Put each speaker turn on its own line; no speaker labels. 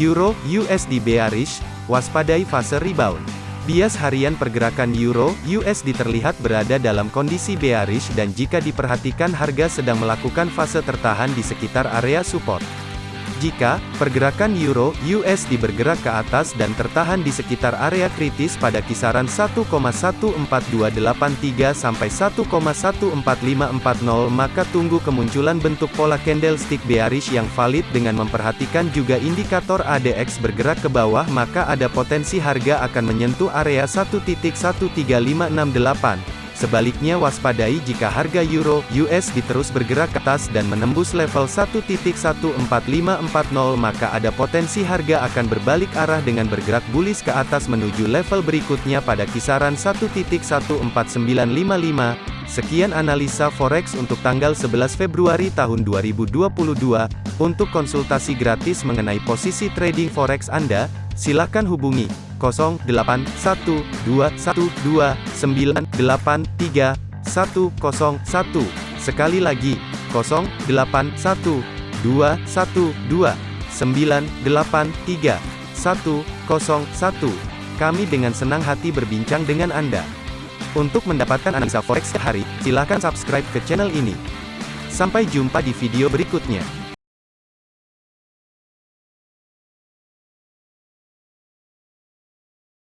Euro USD bearish, waspadai fase rebound. Bias harian pergerakan Euro USD terlihat berada dalam kondisi bearish dan jika diperhatikan harga sedang melakukan fase tertahan di sekitar area support. Jika pergerakan euro USD bergerak ke atas dan tertahan di sekitar area kritis pada kisaran 1,14283 sampai 1,14540 maka tunggu kemunculan bentuk pola candlestick bearish yang valid dengan memperhatikan juga indikator ADX bergerak ke bawah maka ada potensi harga akan menyentuh area 1.13568 Sebaliknya waspadai jika harga euro USD terus bergerak ke atas dan menembus level 1.14540 maka ada potensi harga akan berbalik arah dengan bergerak bullish ke atas menuju level berikutnya pada kisaran 1.14955. Sekian analisa forex untuk tanggal 11 Februari tahun 2022. Untuk konsultasi gratis mengenai posisi trading forex Anda, silakan hubungi 081212983101. Sekali lagi, 081212983101. Kami dengan senang hati berbincang dengan Anda. Untuk mendapatkan analisa forex hari, silakan subscribe ke channel ini. Sampai jumpa di video berikutnya.